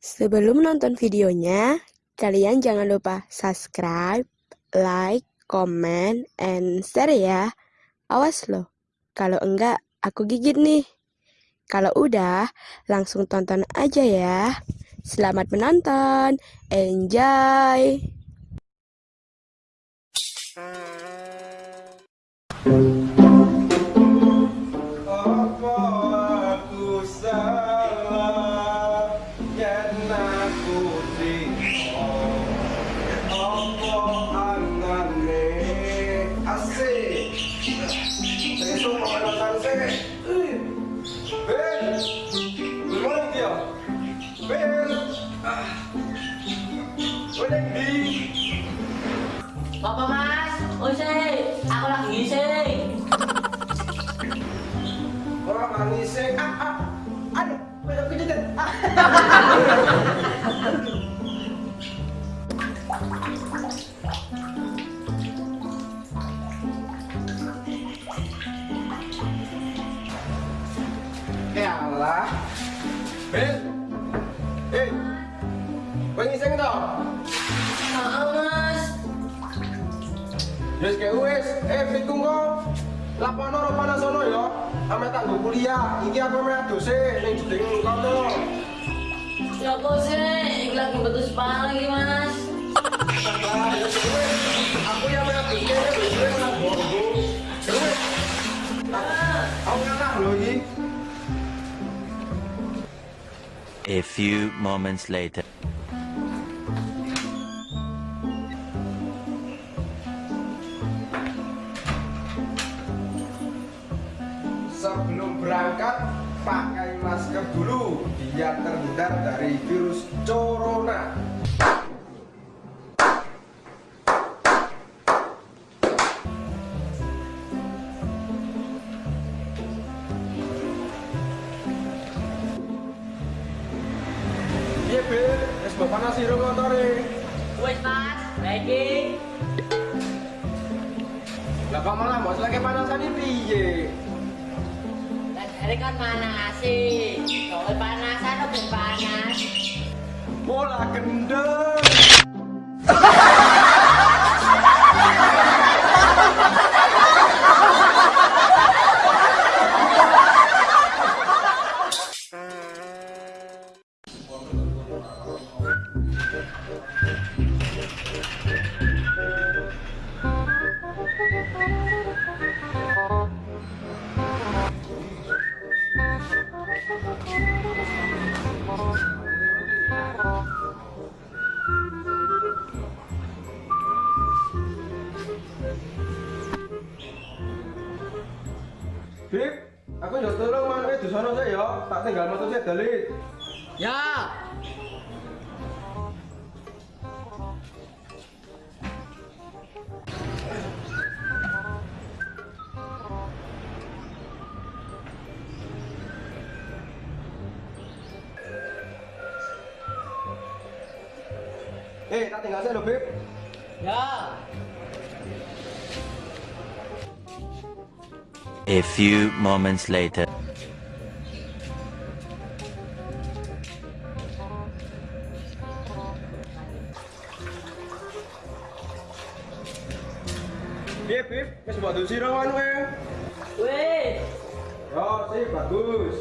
Sebelum nonton videonya, kalian jangan lupa subscribe, like, comment, and share ya. Awas loh, kalau enggak aku gigit nih. Kalau udah, langsung tonton aja ya. Selamat menonton, enjoy! Apa mas? Oh sih, aku lagi ngising. Orang nangis ah ah. Aduh, banyak kejutan Wis kayak wis, eh kok. Lapono ro panasono ya. Ame tanggo kuliah. Iki aku ame adose ning jeding kono. Ya apa sih? Iki lagi betul sepala lagi mas. Ya. Aku yang ame adose wis wis nang wis. Aku ngalah lho iki. A few moments later. Corona. Iya, Bil. Wis mbok panas sira motore. Wes mas, lagi. Lah kok malah mbok lagi panasan iki piye? Hari kan panas sih. Kalau panasan atau panas? all I can do. Yo tolong manuke di sono sih ya. Tak tinggal metu sih dalit. Ya. Eh, tak tinggal sih lho, Bib. Ya. A few moments later. Piye, Bib? Wis mbok dusi ro manuke. Wes. Yo, sih bagus.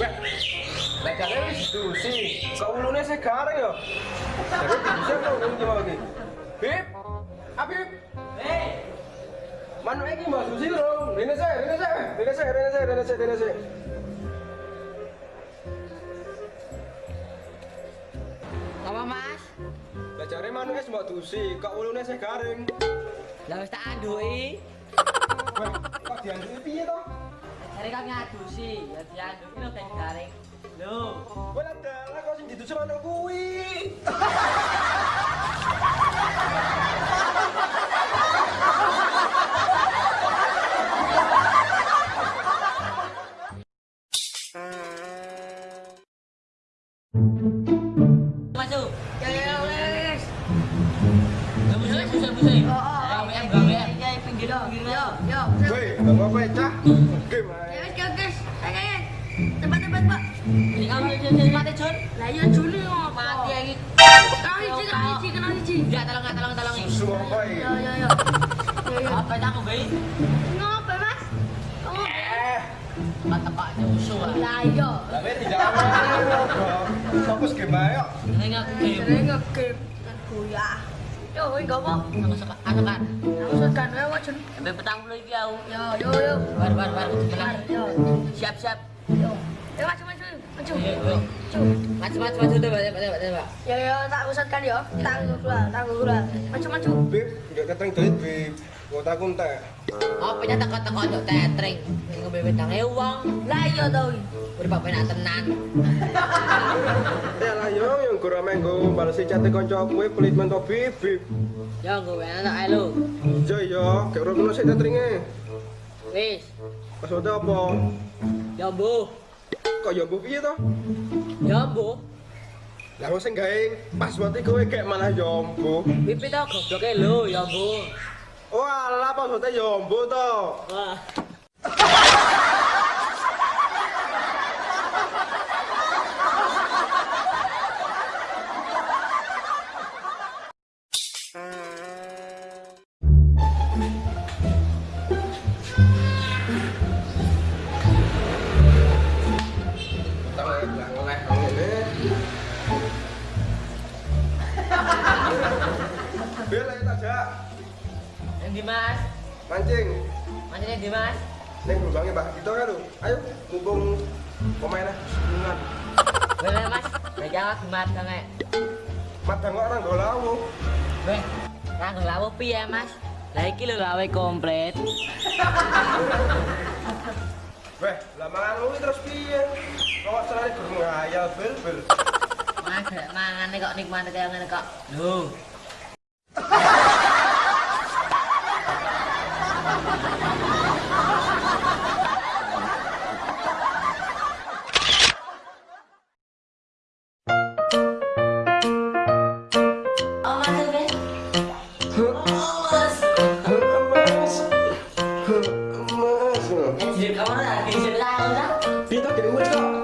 Weh, lek jare wis dusi. Kok ulune sih garing yo. Jadi bisa kok ulun ki mau iki. Bib. Abib, Eh. manuke iki mbok dusi ro. Rene sih, rene sih, rene sih, rene sih, rene sih, rene sih. Apa mas? Lah jare manuke wis mbok dusi, kok ulune sih garing. Lah wis tak andui. Weh, kok dianduki piye to? Hari kan ngadusi, ya diandui lo kayak garing. Loh. Wah, lah kok sing didusi manuk kuwi. Mati Jun. Lah iya Juni ngopo? Mati. Ya tolong tolong tolong. Susu apa Yo ini? yo yo. Yo yo. Apa aku? Ngopo, Mas? Musuh. Lah iya. tidak. Fokus game ayo. Ini aku game. Sering ngegame dan goyah. Yo, iki ngopo? Aku suka kan. Aku segan wae wae Jun. Sampai petang puluh iki aku. Yo yo yo. Bar bar bar. Bilang. Yo. Siap siap. Yo. Maju. Maju. Yo yo. Maju. Pak. Yo yo tak usatkan yo. Tak gula, tak gula. Maju maju. Bib, nggak keteng duit, Bib. Gua takut entek. Apa nya teko-teko njok tetring. Ngombe wedange wong. Lah iya to iki. Berpak penak tenan. Ya lah yo, yang pelit Bib. Enak ae yo. Wis. Maksudnya apa? Bu. kok ya mbok piye to? Ya mbok. Lah wis sing gawe password iki kowe kek malah ya mbok. Pipi to gobloke lho ya mbok. Walah password ya mbok to. Wah. Di Mas. Mancing. Mancingnya di Mas. Ning lubangnya Mbak Gito kan lho. Ayo mumpung pemainnya sebelumnya. Boleh Mas. Megang aku mat sange. Madang kok orang golawu. Weh. Nang lawo piye Mas? Lah iki lho lawe komplit. Weh, lah mangan lu terus piye? Kok selane berngayal bel bel. Mas mangane kok nikmat kaya ngene kok. Lho. Dia kamu lah, dia jelas lah. Dia tak kena buat tak?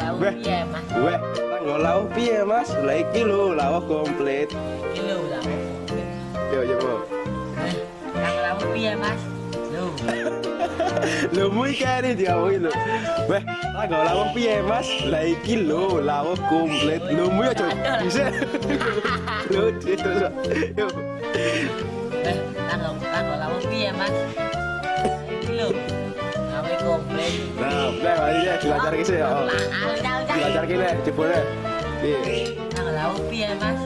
Lawo Beh. piye, Mas? weh rago lawuh piye mas lah iki lho lawuh komplit Kilo lah. yo yo. Eh, Nang piye, Mas? Lo. lho mui kari diawoki lho weh rago lawuh piye mas lah iki lho lawuh komplit lho mui aja bisa lho yo Eh, nang nang lawo piye, Mas? Nah, udah mari ya dilancar ke sih ya. Oh. Lah. Dilancar nih, jebule. Piye? Nang lawo piye, Mas?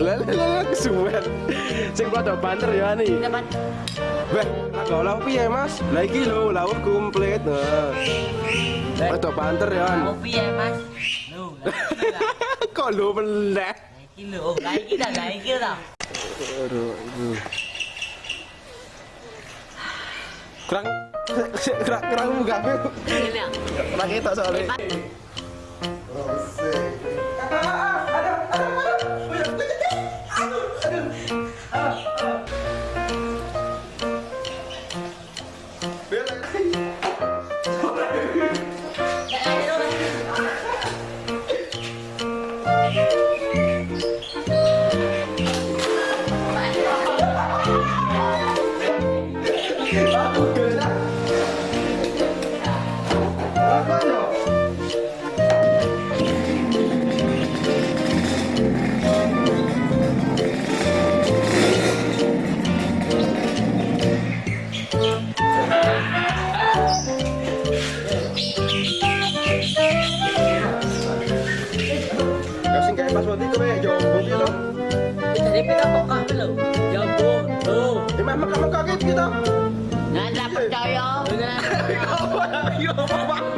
Lah lah lah kesuwen. Sing padha banter ya ani. Cepat. Weh, aku lawuh piye, Mas? Lah iki lho lawuh komplit. Nah. Padha banter ya. An. Lawo piye, Mas? Lo. lah, Kok lho meneh. Kilo. Oh, lah iki dah, lah iki dah. Aduh, aduh. Kurang kurang kurang Ini ya. Kurang kita soalnya. makan ke lu? Ya ampun. Oh. Ya makan-makan ke kita. Nah, dah percaya. Nah. Apa nak yo apa aku